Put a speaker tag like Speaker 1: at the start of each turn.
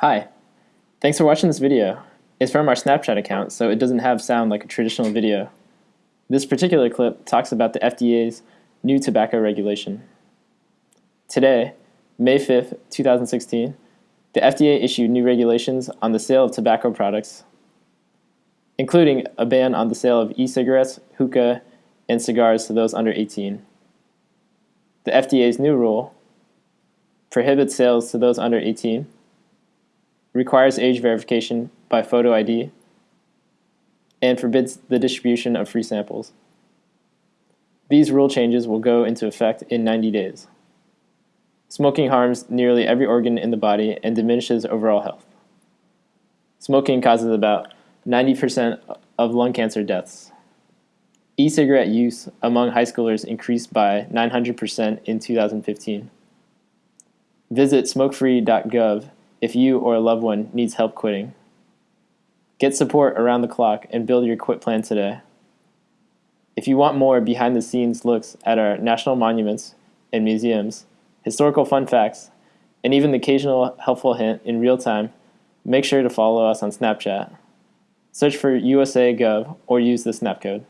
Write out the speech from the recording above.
Speaker 1: Hi, thanks for watching this video. It's from our Snapchat account, so it doesn't have sound like a traditional video. This particular clip talks about the FDA's new tobacco regulation. Today, May 5th, 2016, the FDA issued new regulations on the sale of tobacco products, including a ban on the sale of e-cigarettes, hookah, and cigars to those under 18. The FDA's new rule prohibits sales to those under 18 requires age verification by photo ID, and forbids the distribution of free samples. These rule changes will go into effect in 90 days. Smoking harms nearly every organ in the body and diminishes overall health. Smoking causes about 90% of lung cancer deaths. E-cigarette use among high schoolers increased by 900% in 2015. Visit smokefree.gov if you or a loved one needs help quitting. Get support around the clock and build your quit plan today. If you want more behind the scenes looks at our national monuments and museums, historical fun facts, and even the occasional helpful hint in real time, make sure to follow us on Snapchat. Search for USA Gov or use the snap code.